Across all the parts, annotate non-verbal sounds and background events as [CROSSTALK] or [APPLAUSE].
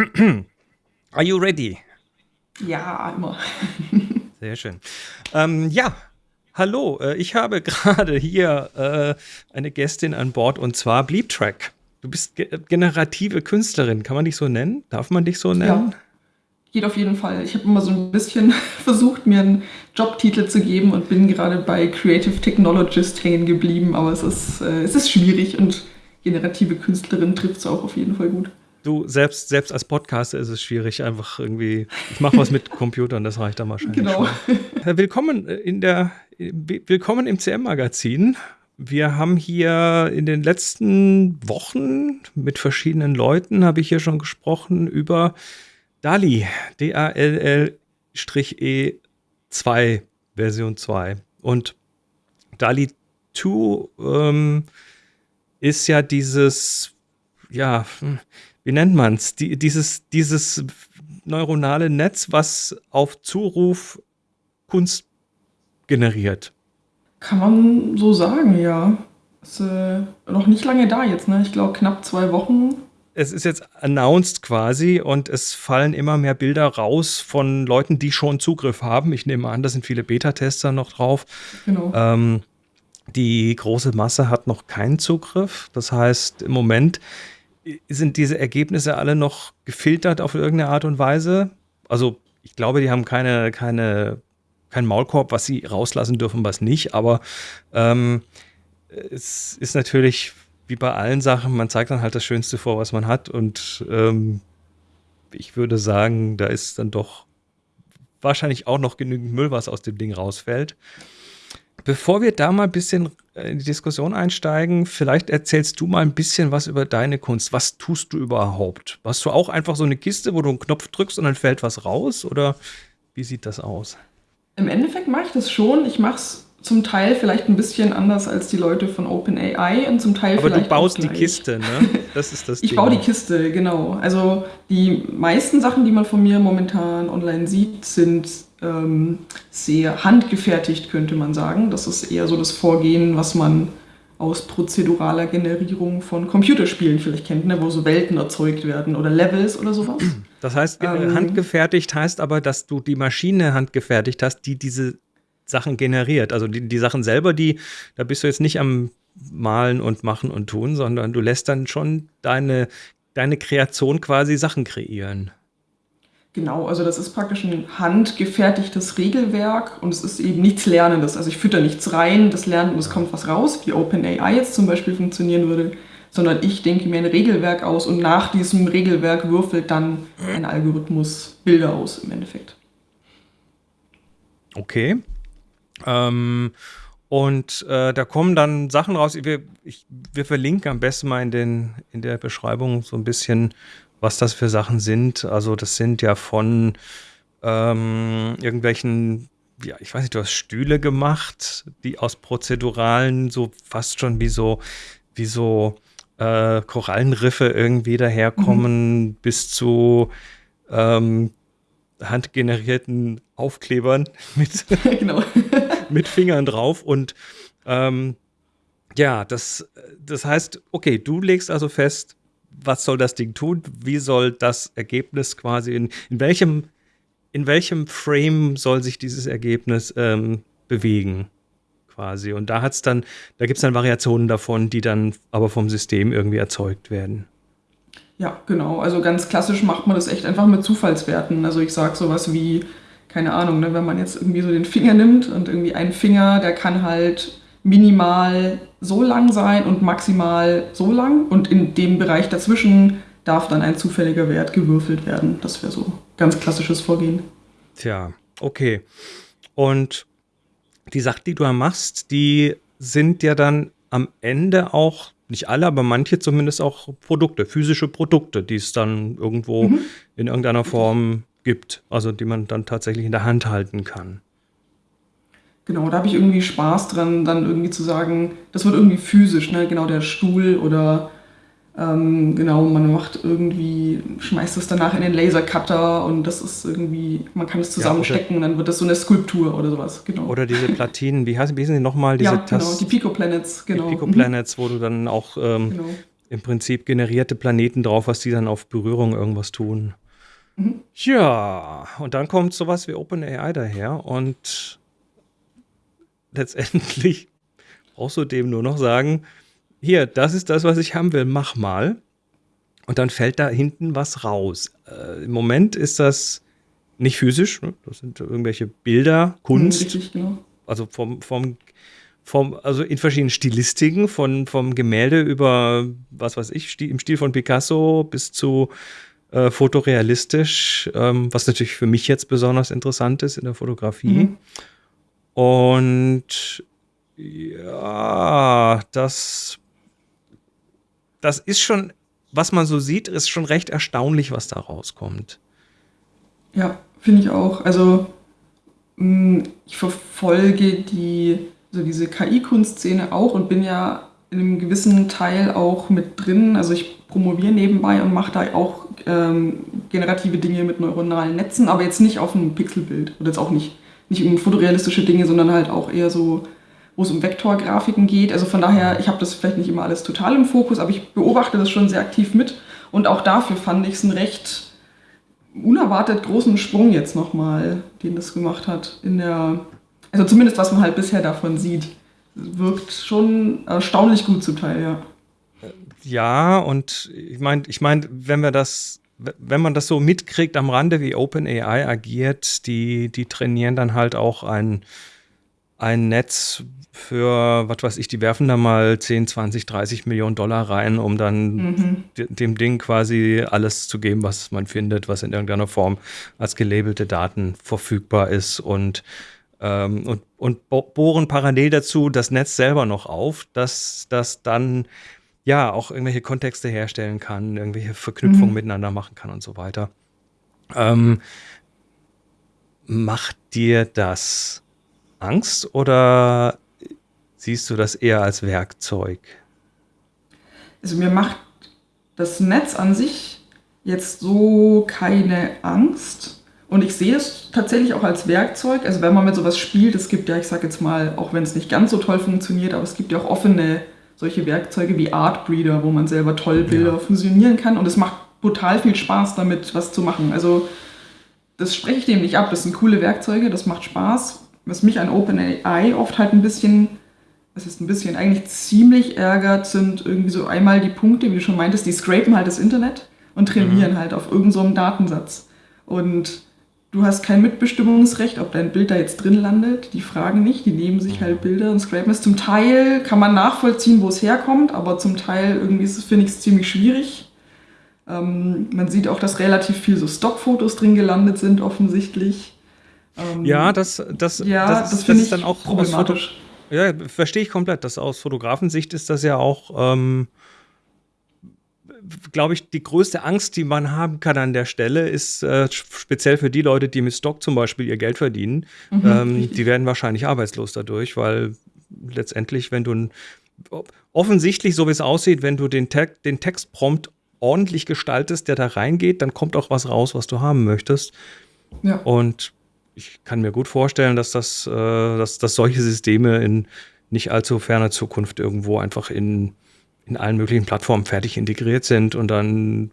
[CLEARS THROAT] Are you ready? Ja, immer. [LAUGHS] Sehr schön. Ähm, ja, hallo. Äh, ich habe [LAUGHS] gerade hier äh, eine Gästin an Bord und zwar Bleeptrack. Du bist ge generative Künstlerin. Kann man dich so nennen? Darf man dich so nennen? Ja, geht auf jeden Fall. Ich habe immer so ein bisschen [LAUGHS] versucht, mir einen Jobtitel zu geben und bin gerade bei Creative Technologist hängen geblieben. Aber es ist, äh, es ist schwierig und generative Künstlerin trifft es auch auf jeden Fall gut. Du, selbst, selbst als Podcaster ist es schwierig, einfach irgendwie, ich mache was mit Computern, das reicht dann wahrscheinlich. Genau. Schon. Willkommen in der, willkommen im CM-Magazin. Wir haben hier in den letzten Wochen mit verschiedenen Leuten, habe ich hier schon gesprochen, über DALI, D-A-L-L-E 2, Version 2. Und DALI 2 ähm, ist ja dieses, ja, wie nennt man es, Die, dieses, dieses neuronale Netz, was auf Zuruf Kunst generiert. Kann man so sagen, ja. Ist äh, noch nicht lange da jetzt, ne? Ich glaube knapp zwei Wochen. Es ist jetzt announced quasi und es fallen immer mehr Bilder raus von Leuten, die schon Zugriff haben. Ich nehme an, da sind viele Beta-Tester noch drauf. Genau. Ähm, die große Masse hat noch keinen Zugriff. Das heißt, im Moment sind diese Ergebnisse alle noch gefiltert auf irgendeine Art und Weise? Also ich glaube, die haben keine, keine, keinen Maulkorb, was sie rauslassen dürfen, was nicht. Aber ähm, es ist natürlich wie bei allen Sachen, man zeigt dann halt das Schönste vor, was man hat. Und ähm, ich würde sagen, da ist dann doch wahrscheinlich auch noch genügend Müll, was aus dem Ding rausfällt. Bevor wir da mal ein bisschen in die Diskussion einsteigen, vielleicht erzählst du mal ein bisschen was über deine Kunst. Was tust du überhaupt? Hast du auch einfach so eine Kiste, wo du einen Knopf drückst und dann fällt was raus? Oder wie sieht das aus? Im Endeffekt mache ich das schon. Ich mache es zum Teil vielleicht ein bisschen anders als die Leute von OpenAI und zum Teil Aber vielleicht. Aber du baust die Kiste, ne? [LAUGHS] Das ist das Ich baue die Kiste, genau. Also die meisten Sachen, die man von mir momentan online sieht, sind sehr handgefertigt, könnte man sagen. Das ist eher so das Vorgehen, was man aus prozeduraler Generierung von Computerspielen vielleicht kennt, ne? wo so Welten erzeugt werden oder Levels oder sowas. [CLEARS THROAT] Das heißt, ähm, handgefertigt heißt aber, dass du die Maschine handgefertigt hast, die diese Sachen generiert. Also die, die Sachen selber, die, da bist du jetzt nicht am Malen und Machen und Tun, sondern du lässt dann schon deine, deine Kreation quasi Sachen kreieren. Genau, also das ist praktisch ein handgefertigtes Regelwerk und es ist eben nichts Lernendes. Also ich fütter nichts rein, das lernt und es kommt was raus, wie OpenAI jetzt zum Beispiel funktionieren würde, sondern ich denke mir ein Regelwerk aus und nach diesem Regelwerk würfelt dann ein Algorithmus Bilder aus im Endeffekt. Okay. Ähm, und äh, da kommen dann Sachen raus. Wir, ich, wir verlinken am besten mal in, den, in der Beschreibung so ein bisschen, was das für Sachen sind. Also, das sind ja von ähm, irgendwelchen, ja, ich weiß nicht, du hast Stühle gemacht, die aus prozeduralen so fast schon wie so, wie so äh, Korallenriffe irgendwie daherkommen, mhm. bis zu ähm, handgenerierten Aufklebern [LAUGHS] mit, [LAUGHS] genau. [LAUGHS] mit Fingern drauf. Und ähm, ja, das, das heißt, okay, du legst also fest, was soll das Ding tun? Wie soll das Ergebnis quasi in, in welchem in welchem Frame soll sich dieses Ergebnis ähm, bewegen? Quasi. Und da hat's dann, da gibt es dann Variationen davon, die dann aber vom System irgendwie erzeugt werden. Ja, genau. Also ganz klassisch macht man das echt einfach mit Zufallswerten. Also ich sage sowas wie, keine Ahnung, ne, wenn man jetzt irgendwie so den Finger nimmt und irgendwie ein Finger, der kann halt minimal so lang sein und maximal so lang und in dem Bereich dazwischen darf dann ein zufälliger Wert gewürfelt werden. Das wäre so ganz klassisches Vorgehen. Tja, okay. Und die Sachen, die du da machst, die sind ja dann am Ende auch nicht alle, aber manche zumindest auch Produkte, physische Produkte, die es dann irgendwo mhm. in irgendeiner Form gibt, also die man dann tatsächlich in der Hand halten kann. Genau, da habe ich irgendwie Spaß dran, dann irgendwie zu sagen, das wird irgendwie physisch, ne? genau der Stuhl oder ähm, genau, man macht irgendwie, schmeißt es danach in den Lasercutter und das ist irgendwie, man kann es zusammenstecken ja, und dann wird das so eine Skulptur oder sowas, genau. Oder diese Platinen, wie heißen, wie heißen die nochmal? Diese ja, genau, die Pico Planets, genau. Die Pico Planets, mhm. wo du dann auch ähm, genau. im Prinzip generierte Planeten drauf, was die dann auf Berührung irgendwas tun. Mhm. Ja, und dann kommt sowas wie OpenAI daher und letztendlich brauchst du dem nur noch sagen, hier, das ist das, was ich haben will, mach mal. Und dann fällt da hinten was raus. Äh, Im Moment ist das nicht physisch, ne? das sind irgendwelche Bilder, Kunst. Richtig, genau. Also vom, vom, vom, also in verschiedenen Stilistiken, von, vom Gemälde über, was weiß ich, im Stil von Picasso bis zu äh, fotorealistisch, ähm, was natürlich für mich jetzt besonders interessant ist in der Fotografie. Mhm. Und ja, das, das ist schon, was man so sieht, ist schon recht erstaunlich, was da rauskommt. Ja, finde ich auch. Also mm, ich verfolge die, also diese KI-Kunstszene auch und bin ja in einem gewissen Teil auch mit drin. Also ich promoviere nebenbei und mache da auch ähm, generative Dinge mit neuronalen Netzen, aber jetzt nicht auf einem Pixelbild oder jetzt auch nicht, nicht um fotorealistische Dinge, sondern halt auch eher so, wo es um Vektorgrafiken geht. Also von daher, ich habe das vielleicht nicht immer alles total im Fokus, aber ich beobachte das schon sehr aktiv mit und auch dafür fand ich es einen recht unerwartet großen Sprung jetzt nochmal, den das gemacht hat in der, also zumindest was man halt bisher davon sieht. Wirkt schon erstaunlich gut zum Teil, ja. Ja, und ich meine, ich mein, wenn wir das, wenn man das so mitkriegt am Rande, wie OpenAI agiert, die, die trainieren dann halt auch ein, ein Netz für, was weiß ich, die werfen da mal 10, 20, 30 Millionen Dollar rein, um dann mhm. dem Ding quasi alles zu geben, was man findet, was in irgendeiner Form als gelabelte Daten verfügbar ist und ähm, und, und bohren parallel dazu das Netz selber noch auf, dass das dann ja auch irgendwelche Kontexte herstellen kann, irgendwelche Verknüpfungen mhm. miteinander machen kann und so weiter. Ähm, macht dir das Angst oder siehst du das eher als Werkzeug? Also mir macht das Netz an sich jetzt so keine Angst. Und ich sehe es tatsächlich auch als Werkzeug. Also wenn man mit sowas spielt, es gibt ja, ich sage jetzt mal, auch wenn es nicht ganz so toll funktioniert, aber es gibt ja auch offene solche Werkzeuge wie Artbreeder, wo man selber toll Bilder ja. fusionieren kann. Und es macht total viel Spaß damit, was zu machen. Also das spreche ich dem nicht ab. Das sind coole Werkzeuge, das macht Spaß. Was mich an OpenAI oft halt ein bisschen, es ist ein bisschen eigentlich ziemlich ärgert, sind irgendwie so einmal die Punkte, wie du schon meintest, die scrapen halt das Internet und trainieren mhm. halt auf irgendeinem so Datensatz. Und du hast kein Mitbestimmungsrecht, ob dein Bild da jetzt drin landet. Die fragen nicht, die nehmen sich halt Bilder und scrapen es. Zum Teil kann man nachvollziehen, wo es herkommt, aber zum Teil irgendwie finde ich es ziemlich schwierig. Ähm, man sieht auch, dass relativ viel so Stockfotos drin gelandet sind, offensichtlich. Ähm, ja, das, das, ja, das, das, finde ich dann auch problematisch. Ja, verstehe ich komplett. Das aus Fotografensicht ist das ja auch ähm, glaube ich, die größte Angst, die man haben kann an der Stelle, ist äh, speziell für die Leute, die mit Stock zum Beispiel ihr Geld verdienen. Mhm, ähm, die werden wahrscheinlich arbeitslos dadurch, weil letztendlich, wenn du offensichtlich, so wie es aussieht, wenn du den, Te den Textprompt ordentlich gestaltest, der da reingeht, dann kommt auch was raus, was du haben möchtest. Ja. Und ich kann mir gut vorstellen, dass das, äh, dass, dass solche Systeme in nicht allzu ferner Zukunft irgendwo einfach in in allen möglichen Plattformen fertig integriert sind und dann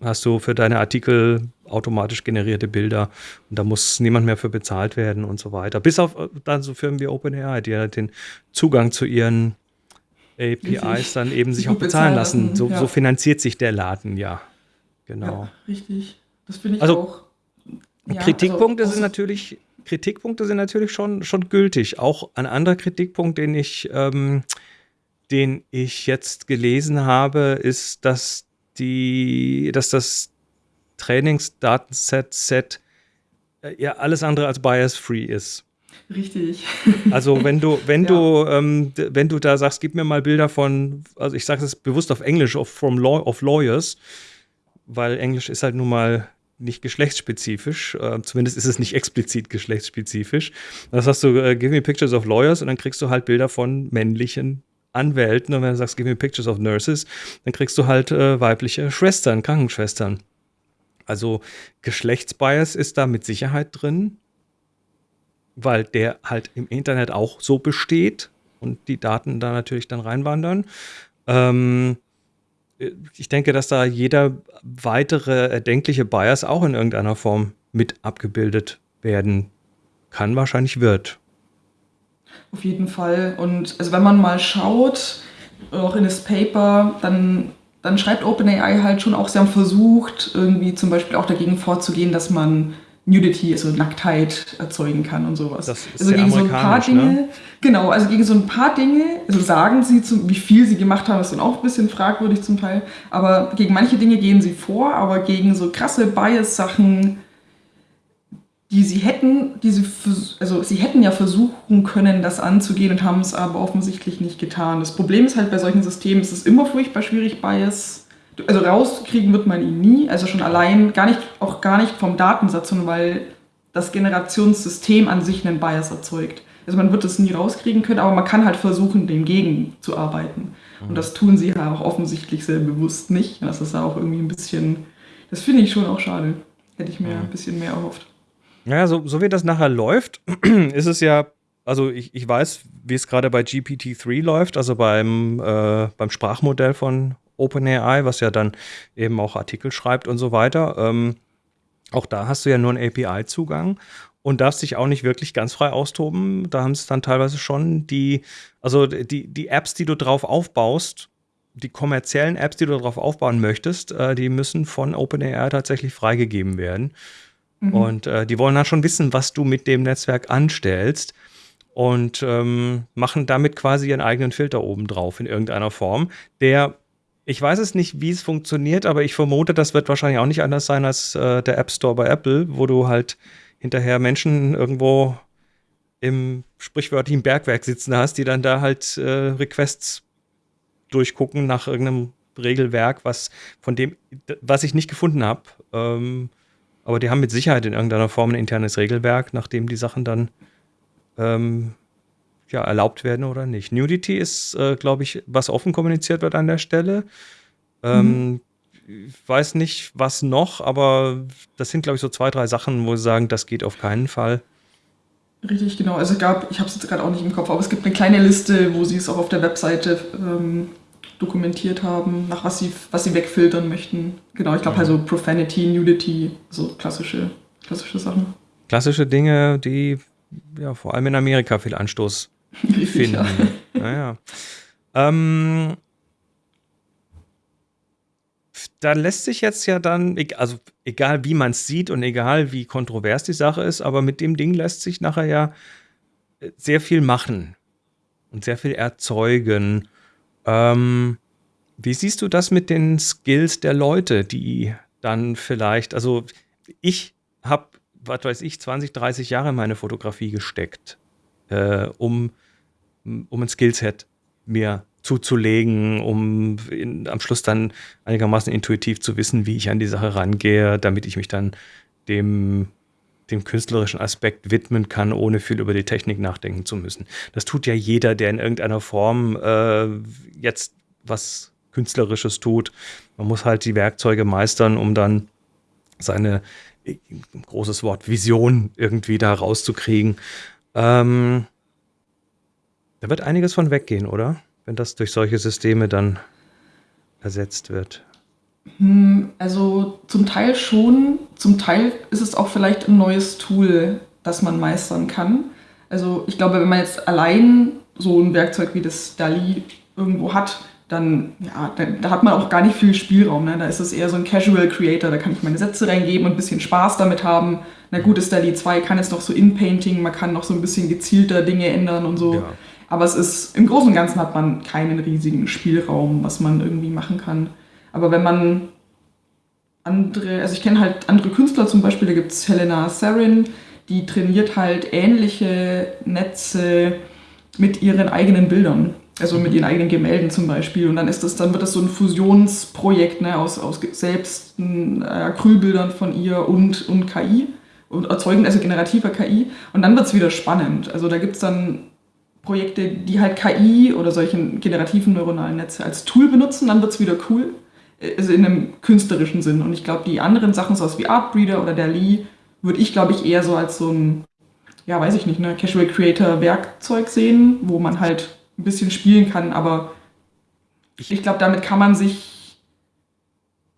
hast du für deine Artikel automatisch generierte Bilder und da muss niemand mehr für bezahlt werden und so weiter. Bis auf äh, dann so Firmen wie OpenAI, die ja den Zugang zu ihren APIs dann eben sich auch bezahlen lassen. lassen. So, ja. so, finanziert sich der Laden, ja. Genau. Ja, richtig. Das finde ich also, auch. Ja, Kritikpunkte also, sind natürlich, Kritikpunkte sind natürlich schon, schon gültig. Auch ein anderer Kritikpunkt, den ich ähm, den ich jetzt gelesen habe, ist, dass die, dass das Trainingsdatenset Set äh, ja alles andere als bias-free ist. Richtig. [LAUGHS] Also wenn du, wenn ja. du, ähm, wenn du da sagst, gib mir mal Bilder von, also ich sage es bewusst auf Englisch, of, from law, of lawyers, weil Englisch ist halt nun mal nicht geschlechtsspezifisch, äh, zumindest ist es nicht explizit geschlechtsspezifisch. Das hast du, äh, give me pictures of lawyers und dann kriegst du halt Bilder von männlichen Anwälten und wenn du sagst, give me pictures of nurses, dann kriegst du halt äh, weibliche Schwestern, Krankenschwestern. Also Geschlechtsbias ist da mit Sicherheit drin, weil der halt im Internet auch so besteht und die Daten da natürlich dann reinwandern. Ähm, ich denke, dass da jeder weitere erdenkliche Bias auch in irgendeiner Form mit abgebildet werden kann, wahrscheinlich wird. Auf jeden Fall. Und also wenn man mal schaut, auch in das Paper, dann, dann schreibt OpenAI halt schon auch, sie haben versucht, irgendwie zum Beispiel auch dagegen vorzugehen, dass man Nudity, also Nacktheit erzeugen kann und sowas. Das ist also gegen so ein paar Dinge, ne? genau, also gegen so ein paar Dinge, also sagen sie, zu, wie viel sie gemacht haben, ist dann auch ein bisschen fragwürdig zum Teil, aber gegen manche Dinge gehen sie vor, aber gegen so krasse Bias-Sachen, die sie hätten, die sie, also sie hätten ja versuchen können, das anzugehen und haben es aber offensichtlich nicht getan. Das Problem ist halt bei solchen Systemen, es ist immer furchtbar schwierig, Bias also rauskriegen wird man ihn nie, also schon allein, gar nicht, auch gar nicht vom Datensatz, sondern weil das Generationssystem an sich einen Bias erzeugt. Also man wird es nie rauskriegen können, aber man kann halt versuchen, dem gegenzuarbeiten. Und das tun sie ja auch offensichtlich sehr bewusst nicht. Das ist ja auch irgendwie ein bisschen, das finde ich schon auch schade. Hätte ich mir ein bisschen mehr erhofft. Naja, so, so wie das nachher läuft, [CLEARS THROAT] ist es ja, also ich, ich weiß, wie es gerade bei GPT-3 läuft, also beim, äh, beim Sprachmodell von OpenAI, was ja dann eben auch Artikel schreibt und so weiter. Ähm, auch da hast du ja nur einen API-Zugang und darfst dich auch nicht wirklich ganz frei austoben. Da haben sie dann teilweise schon die, also die, die Apps, die du drauf aufbaust, die kommerziellen Apps, die du darauf aufbauen möchtest, äh, die müssen von OpenAI tatsächlich freigegeben werden. Mhm. Und äh, die wollen dann schon wissen, was du mit dem Netzwerk anstellst und ähm, machen damit quasi ihren eigenen Filter oben drauf in irgendeiner Form, der ich weiß es nicht, wie es funktioniert, aber ich vermute, das wird wahrscheinlich auch nicht anders sein als äh, der App Store bei Apple, wo du halt hinterher Menschen irgendwo im sprichwörtlichen Bergwerk sitzen hast, die dann da halt äh, Requests durchgucken nach irgendeinem Regelwerk, was von dem, was ich nicht gefunden habe. Ähm, aber die haben mit Sicherheit in irgendeiner Form ein internes Regelwerk, nachdem die Sachen dann ähm, ja, erlaubt werden oder nicht. Nudity ist, äh, glaube ich, was offen kommuniziert wird an der Stelle. Ähm, mhm. Ich weiß nicht, was noch, aber das sind, glaube ich, so zwei, drei Sachen, wo sie sagen, das geht auf keinen Fall. Richtig, genau. Also es gab, ich habe es jetzt gerade auch nicht im Kopf, aber es gibt eine kleine Liste, wo sie es auch auf der Webseite ähm, dokumentiert haben, nach was sie, was sie wegfiltern möchten. Genau, ich glaube mhm. also Profanity, Nudity, so klassische, klassische Sachen. Klassische Dinge, die ja vor allem in Amerika viel Anstoß [LAUGHS] finden. Ja. Naja. Ähm, da lässt sich jetzt ja dann, also egal wie man es sieht und egal wie kontrovers die Sache ist, aber mit dem Ding lässt sich nachher ja äh, sehr viel machen und sehr viel erzeugen. Ähm, wie siehst du das mit den Skills der Leute, die dann vielleicht, also ich habe, was weiß ich, 20, 30 Jahre in meine Fotografie gesteckt, äh, um um ein Skillset mir zuzulegen, um in, am Schluss dann einigermaßen intuitiv zu wissen, wie ich an die Sache rangehe, damit ich mich dann dem, dem künstlerischen Aspekt widmen kann, ohne viel über die Technik nachdenken zu müssen. Das tut ja jeder, der in irgendeiner Form äh, jetzt was Künstlerisches tut. Man muss halt die Werkzeuge meistern, um dann seine, großes Wort, Vision irgendwie da rauszukriegen. Ähm, da wird einiges von weggehen, oder? Wenn das durch solche Systeme dann ersetzt wird. Hm, also zum Teil schon, zum Teil ist es auch vielleicht ein neues Tool, das man meistern kann. Also ich glaube, wenn man jetzt allein so ein Werkzeug wie das DALI irgendwo hat, dann, ja, da, da hat man auch gar nicht viel Spielraum. Ne? Da ist es eher so ein Casual Creator, da kann ich meine Sätze reingeben und ein bisschen Spaß damit haben. Na gut, das DALI 2 kann jetzt noch so In-Painting, man kann noch so ein bisschen gezielter Dinge ändern und so. Ja. Aber es ist, im Großen und Ganzen hat man keinen riesigen Spielraum, was man irgendwie machen kann. Aber wenn man andere, also ich kenne halt andere Künstler zum Beispiel, da gibt es Helena Sarin, die trainiert halt ähnliche Netze mit ihren eigenen Bildern. Also mit ihren eigenen Gemälden zum Beispiel. Und dann ist das, dann wird das so ein Fusionsprojekt ne, aus, aus selbst äh, Acrylbildern von ihr und, und KI und erzeugen, also generativer KI. Und dann wird es wieder spannend. Also da gibt es dann Projekte, die halt KI oder solche generativen neuronalen Netze als Tool benutzen, dann wird es wieder cool. Also in einem künstlerischen Sinn. Und ich glaube, die anderen Sachen, so wie Artbreeder oder Dali, würde ich, glaube ich, eher so als so ein, ja, weiß ich nicht, ne, Casual Creator Werkzeug sehen, wo man halt ein bisschen spielen kann, aber ich glaube, damit kann man sich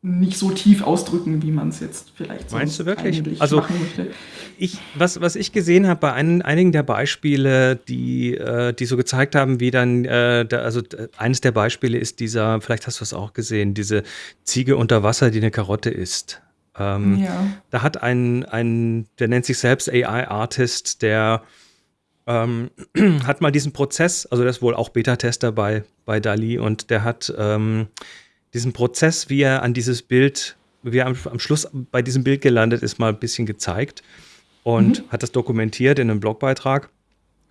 nicht so tief ausdrücken, wie man es jetzt vielleicht so Meinst du wirklich? Also, machen möchte. Ich, was, was ich gesehen habe bei ein, einigen der Beispiele, die, äh, die so gezeigt haben, wie dann, äh, da, also eines der Beispiele ist dieser, vielleicht hast du es auch gesehen, diese Ziege unter Wasser, die eine Karotte isst. Ähm, ja. Da hat ein, ein, der nennt sich selbst AI-Artist, der ähm, [CLEARS THROAT] hat mal diesen Prozess, also der ist wohl auch Beta-Tester bei, bei Dali und der hat ähm, diesen Prozess, wie er an dieses Bild, wie er am, am, Schluss bei diesem Bild gelandet ist, mal ein bisschen gezeigt und mhm. hat das dokumentiert in einem Blogbeitrag.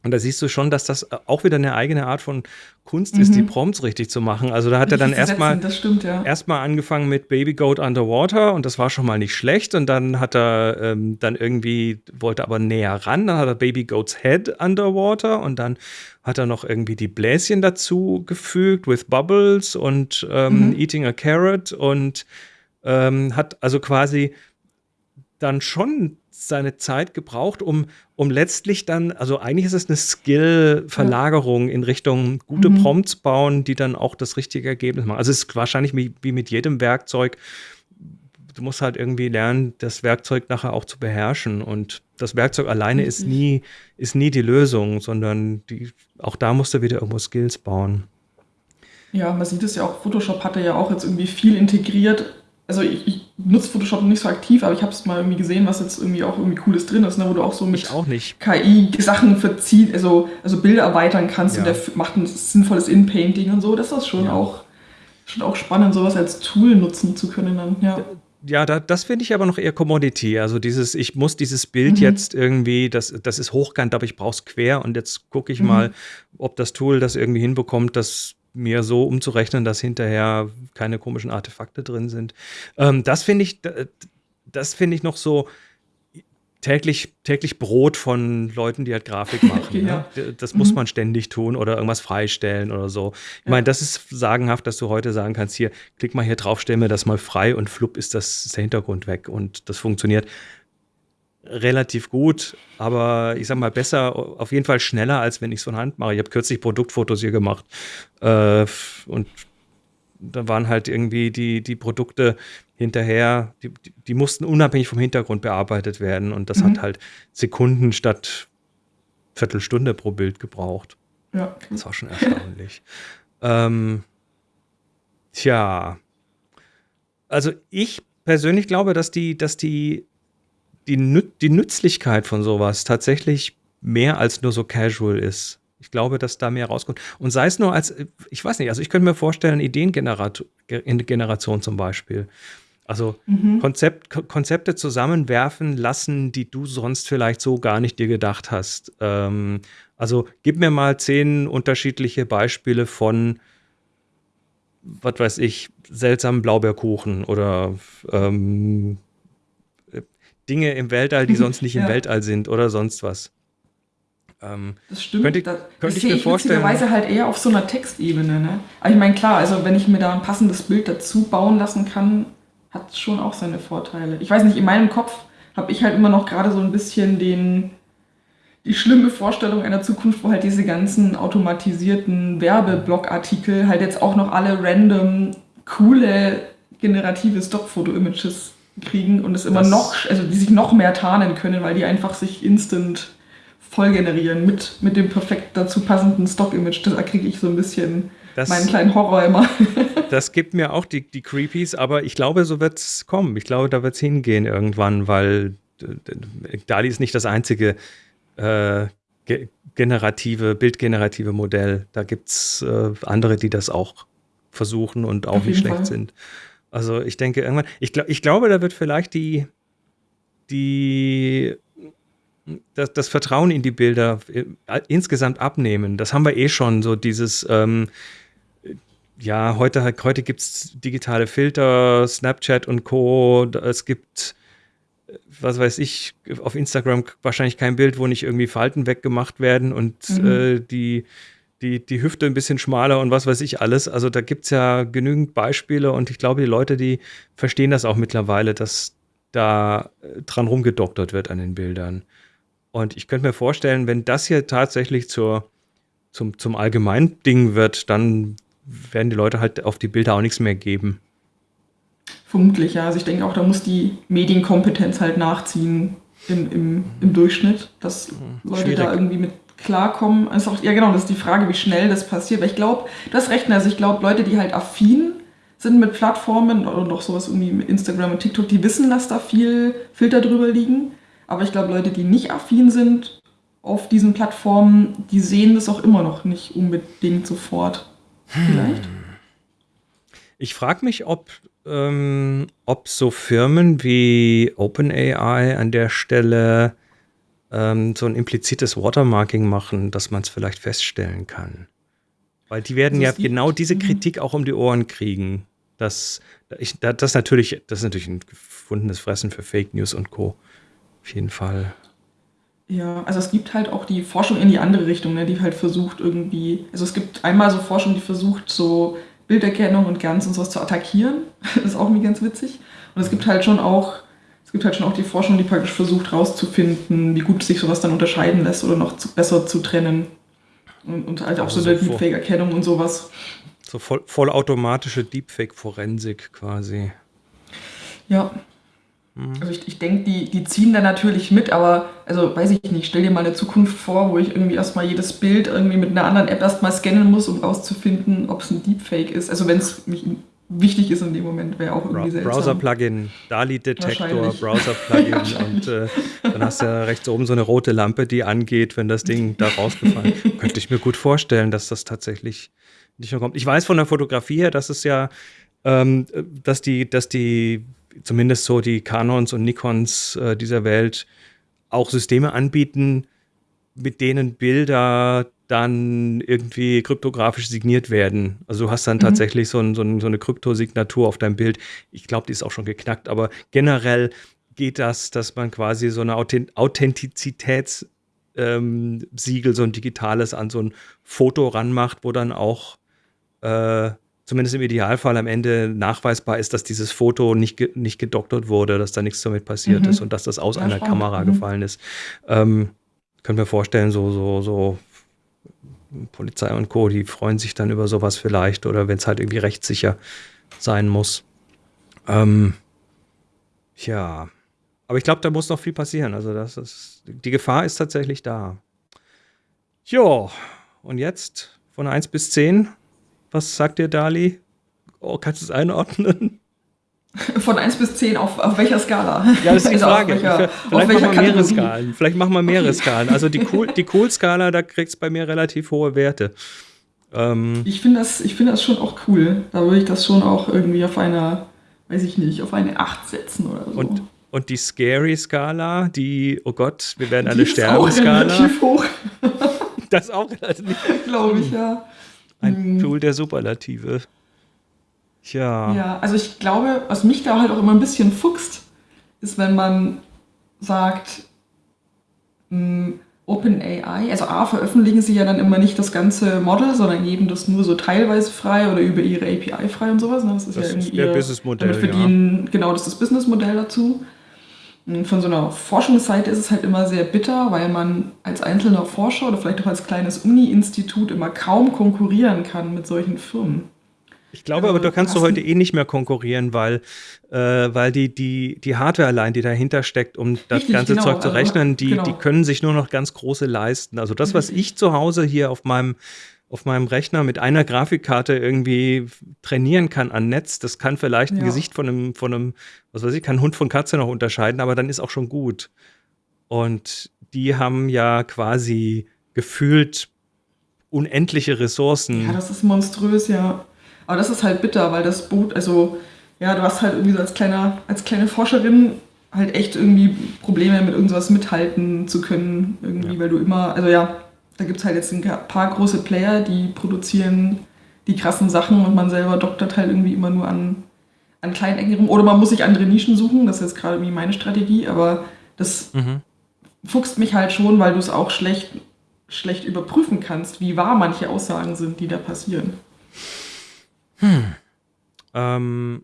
Und da siehst du schon, dass das auch wieder eine eigene Art von Kunst mhm. ist, die mhm. Prompts richtig zu machen. Also da hat richtig er dann erstmal ja. erstmal angefangen mit Baby Goat Underwater und das war schon mal nicht schlecht. Und dann hat er ähm, dann irgendwie, wollte aber näher ran, dann hat er Baby Goat's Head Underwater und dann hat er noch irgendwie die Bläschen dazu gefügt with Bubbles und ähm, mhm. Eating a Carrot und ähm, hat also quasi dann schon seine Zeit gebraucht, um, um letztlich dann, also eigentlich ist es eine Skill-Verlagerung in Richtung gute mhm. Prompts bauen, die dann auch das richtige Ergebnis machen. Also es ist wahrscheinlich wie, wie mit jedem Werkzeug, du musst halt irgendwie lernen, das Werkzeug nachher auch zu beherrschen. Und das Werkzeug alleine ist nie, ist nie die Lösung, sondern die, auch da musst du wieder irgendwo Skills bauen. Ja, man sieht es ja auch, Photoshop hatte ja auch jetzt irgendwie viel integriert also ich, ich nutze Photoshop nicht so aktiv, aber ich habe es mal irgendwie gesehen, was jetzt irgendwie auch irgendwie cooles drin ist, ne, wo du auch so mit auch KI Sachen verziehen, also, also Bilder erweitern kannst ja. und der macht ein sinnvolles In-Painting und so. Das ist schon ja. auch schon auch spannend, sowas als Tool nutzen zu können dann, ja. Ja, da, das finde ich aber noch eher Commodity. Also dieses, ich muss dieses Bild mhm. jetzt irgendwie, das, das ist hochkant, aber ich brauche es quer und jetzt gucke ich mhm. mal, ob das Tool das irgendwie hinbekommt, das mir so umzurechnen, dass hinterher keine komischen Artefakte drin sind. Ähm, das finde ich, das finde ich noch so täglich, täglich Brot von Leuten, die halt Grafik [LAUGHS] machen. ja. ne? Das muss mhm. man ständig tun oder irgendwas freistellen oder so. Ich meine, das ist sagenhaft, dass du heute sagen kannst, hier, klick mal hier drauf, stell mir das mal frei und flupp ist das ist der Hintergrund weg und das funktioniert relativ gut, aber ich sag mal besser, auf jeden Fall schneller, als wenn ich es von Hand mache. Ich habe kürzlich Produktfotos hier gemacht äh, und da waren halt irgendwie die, die Produkte hinterher, die, die mussten unabhängig vom Hintergrund bearbeitet werden und das mhm. hat halt Sekunden statt Viertelstunde pro Bild gebraucht. Ja. Das war schon erstaunlich. [LAUGHS] ähm, tja, also ich persönlich glaube, dass die, dass die die, Nü die Nützlichkeit von sowas tatsächlich mehr als nur so casual ist. Ich glaube, dass da mehr rauskommt. Und sei es nur als, ich weiß nicht, also ich könnte mir vorstellen, Ideengeneration zum Beispiel. Also mhm. Konzept, Konzepte zusammenwerfen lassen, die du sonst vielleicht so gar nicht dir gedacht hast. Ähm, also gib mir mal zehn unterschiedliche Beispiele von, was weiß ich, seltsamen Blaubeerkuchen oder ähm, Dinge im Weltall, die sonst nicht im [LAUGHS] Weltall sind oder sonst was. Ähm, das stimmt. Könnte, das, könnte das ich mir vorstellen. Weise halt eher auf so einer Textebene. Ne? Aber ich meine, klar, also wenn ich mir da ein passendes Bild dazu bauen lassen kann, hat es schon auch seine Vorteile. Ich weiß nicht, in meinem Kopf habe ich halt immer noch gerade so ein bisschen den, die schlimme Vorstellung einer Zukunft, wo halt diese ganzen automatisierten Werbeblogartikel halt jetzt auch noch alle random coole generative Stockfoto-Images kriegen und es immer das noch, also die sich noch mehr tarnen können, weil die einfach sich instant voll generieren mit, mit dem perfekt dazu passenden Stock-Image. Da kriege ich so ein bisschen das, meinen kleinen Horror immer. [LAUGHS] das gibt mir auch die, die Creepies, aber ich glaube, so wird es kommen. Ich glaube, da wird es hingehen irgendwann, weil DALI ist nicht das einzige äh, ge generative, bildgenerative Modell. Da gibt es äh, andere, die das auch versuchen und auch nicht schlecht Fall. sind. Also ich denke irgendwann, ich, glaub, ich glaube, da wird vielleicht die, die, das, das Vertrauen in die Bilder äh, insgesamt abnehmen. Das haben wir eh schon, so dieses, ähm, ja, heute, heute gibt es digitale Filter, Snapchat und Co. Es gibt, was weiß ich, auf Instagram wahrscheinlich kein Bild, wo nicht irgendwie Falten weggemacht werden und mhm. äh, die die, die Hüfte ein bisschen schmaler und was weiß ich alles. Also da gibt es ja genügend Beispiele und ich glaube, die Leute, die verstehen das auch mittlerweile, dass da äh, dran rumgedoktert wird an den Bildern. Und ich könnte mir vorstellen, wenn das hier tatsächlich zur, zum, zum allgemeinen Ding wird, dann werden die Leute halt auf die Bilder auch nichts mehr geben. Vermutlich, ja. Also ich denke auch, da muss die Medienkompetenz halt nachziehen im, im, im Durchschnitt, dass Leute Schwierig. da irgendwie mit klarkommen. Also auch, ja genau, das ist die Frage, wie schnell das passiert. Weil ich glaube, das rechnen, also ich glaube, Leute, die halt affin sind mit Plattformen oder noch sowas irgendwie mit Instagram und TikTok, die wissen, dass da viel Filter drüber liegen. Aber ich glaube, Leute, die nicht affin sind auf diesen Plattformen, die sehen das auch immer noch nicht unbedingt sofort. Vielleicht? Hm. Ich frage mich, ob ähm, ob so Firmen wie OpenAI an der Stelle ähm, so ein implizites Watermarking machen, dass man es vielleicht feststellen kann. Weil die werden ja genau diese mhm. Kritik auch um die Ohren kriegen. Dass, ich, das, natürlich, das ist natürlich ein gefundenes Fressen für Fake News und Co. Auf jeden Fall. Ja, also es gibt halt auch die Forschung in die andere Richtung, ne, die halt versucht irgendwie, also es gibt einmal so Forschung, die versucht so Bilderkennung und ganz und sowas zu attackieren. [LAUGHS] Das ist auch irgendwie ganz witzig. Und es gibt halt schon auch, es gibt halt schon auch die Forschung, die praktisch versucht herauszufinden, wie gut sich sowas dann unterscheiden lässt oder noch zu, besser zu trennen. Und, und halt auch also so eine Deepfake-Erkennung und sowas. So voll, vollautomatische Deepfake-Forensik quasi. Ja, Mhm. Also ich, ich denke, die, die ziehen da natürlich mit, aber also weiß ich nicht, stell dir mal eine Zukunft vor, wo ich irgendwie erstmal jedes Bild irgendwie mit einer anderen App erstmal scannen muss, um rauszufinden, ob es ein Deepfake ist. Also wenn es mich wichtig ist in dem Moment, wäre auch irgendwie seltsam. Browser-Plugin, DALI-Detektor, Browser-Plugin [LAUGHS] und äh, dann hast du ja rechts oben so eine rote Lampe, die angeht, wenn das Ding da rausgefallen ist. [LAUGHS] Könnte ich mir gut vorstellen, dass das tatsächlich nicht mehr kommt. Ich weiß von der Fotografie her, dass es ja, ähm, dass die, dass die zumindest so die Canons und Nikons äh, dieser Welt auch Systeme anbieten, mit denen Bilder dann irgendwie kryptografisch signiert werden. Also du hast dann mhm. tatsächlich so, ein, so, ein, so, eine Kryptosignatur auf deinem Bild. Ich glaube, die ist auch schon geknackt, aber generell geht das, dass man quasi so eine Authentizitätssiegel, ähm, so ein digitales an so ein Foto ranmacht, wo dann auch äh, zumindest im Idealfall am Ende nachweisbar ist, dass dieses Foto nicht, ge nicht gedoktert wurde, dass da nichts damit passiert mhm. ist und dass das aus ja, einer spannend. Kamera mhm. gefallen ist. Ähm, können wir vorstellen, so, so, so Polizei und Co., die freuen sich dann über sowas vielleicht oder wenn es halt irgendwie rechtssicher sein muss. Ähm, ja, aber ich glaube, da muss noch viel passieren. Also das ist, die Gefahr ist tatsächlich da. Jo, und jetzt von 1 bis 10, was sagt dir Dali? Oh, kannst du es einordnen? [LAUGHS] Von 1 bis 10 auf, auf welcher Skala? Ja, das ist die [LAUGHS] also Frage. Welcher, Vielleicht machen wir mehrere Skalen. Vielleicht machen wir mehrere okay. Skalen. Also die Cool-Skala, cool da kriegst bei mir relativ hohe Werte. Ähm, ich finde das, find das schon auch cool. Da würde ich das schon auch irgendwie auf einer, weiß ich nicht, auf eine 8 setzen oder so. Und, und die Scary-Skala, die, oh Gott, wir werden alle sterben-Skala. relativ hoch. das ist auch relativ. [LAUGHS] Glaube ich, ja. Ein mhm. Pool der Superlative. Tja. Ja, also ich glaube, was mich da halt auch immer ein bisschen fuchst, ist, wenn man sagt, hm, OpenAI, also A, veröffentlichen sie ja dann immer nicht das ganze Model, sondern geben das nur so teilweise frei oder über ihre API frei und sowas. Ne? Das ist das ja irgendwie ihr Businessmodell. Verdienen, ja. Genau, das ist das Businessmodell dazu. Von so einer Forschungsseite ist es halt immer sehr bitter, weil man als einzelner Forscher oder vielleicht auch als kleines Uni-Institut immer kaum konkurrieren kann mit solchen Firmen. Ich glaube aber, du kannst du heute eh nicht mehr konkurrieren, weil, äh, weil die, die, die Hardware allein, die dahinter steckt, um das Richtig, ganze genau, Zeug zu rechnen, die, genau. die können sich nur noch ganz große leisten. Also das, was ich zu Hause hier auf meinem auf meinem Rechner mit einer Grafikkarte irgendwie trainieren kann an Netz, das kann vielleicht ja. ein Gesicht von einem, von einem, was weiß ich, kann Hund von Katze noch unterscheiden, aber dann ist auch schon gut. Und die haben ja quasi gefühlt unendliche Ressourcen. Ja, das ist monströs, ja. Aber das ist halt bitter, weil das Boot, also ja, du hast halt irgendwie so als kleiner, als kleine Forscherin halt echt irgendwie Probleme mit irgendwas mithalten zu können, irgendwie, ja. weil du immer, also ja, da gibt es halt jetzt ein paar große Player, die produzieren die krassen Sachen und man selber doktert halt irgendwie immer nur an, an kleinen Ecken rum. Oder man muss sich andere Nischen suchen, das ist jetzt gerade wie meine Strategie, aber das mhm. fuchst mich halt schon, weil du es auch schlecht, schlecht überprüfen kannst, wie wahr manche Aussagen sind, die da passieren. Hm. Ähm,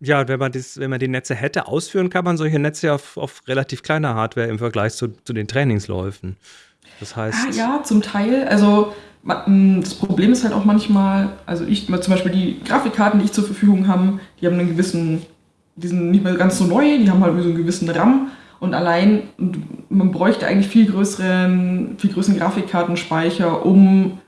ja, wenn man, das, wenn man die Netze hätte ausführen, kann man solche Netze auf, auf relativ kleiner Hardware im Vergleich zu, zu den Trainingsläufen. Das heißt. Ah, ja, zum Teil. Also mm, das Problem ist halt auch manchmal, also ich zum Beispiel die Grafikkarten, die ich zur Verfügung habe, die haben einen gewissen die sind nicht mehr ganz so neu, die haben halt so einen gewissen RAM und allein, man bräuchte eigentlich viel größeren, viel größeren Grafikkartenspeicher, um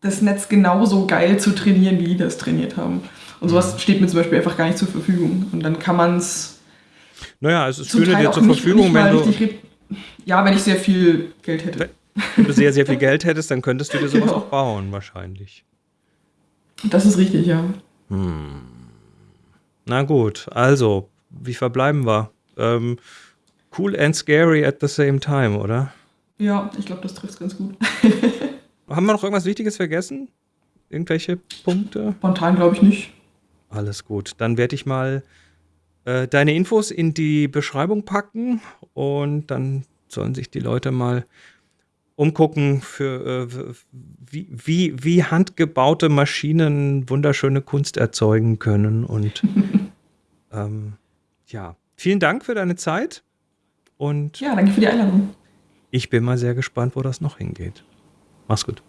das Netz genauso geil zu trainieren, wie die das trainiert haben. Und sowas mhm. steht mir zum Beispiel einfach gar nicht zur Verfügung. Und dann kann man es. Naja, es stünde dir zur Verfügung, nicht, wenn du. Ja, wenn ich sehr viel Geld hätte. Wenn du sehr, sehr viel [LAUGHS] Geld hättest, dann könntest du dir sowas genau. auch bauen, wahrscheinlich. Das ist richtig, ja. Hm. Na gut, also, wie verbleiben wir? Ähm, cool and scary at the same time, oder? Ja, ich glaube, das trifft ganz gut. Haben wir noch irgendwas Wichtiges vergessen? Irgendwelche Punkte? Spontan glaube ich nicht. Alles gut. Dann werde ich mal äh, deine Infos in die Beschreibung packen und dann sollen sich die Leute mal umgucken, für äh, wie, wie, wie handgebaute Maschinen wunderschöne Kunst erzeugen können. Und [LAUGHS] ähm, ja, vielen Dank für deine Zeit. Und ja, danke für die Einladung. Ich bin mal sehr gespannt, wo das noch hingeht. Mach's gut.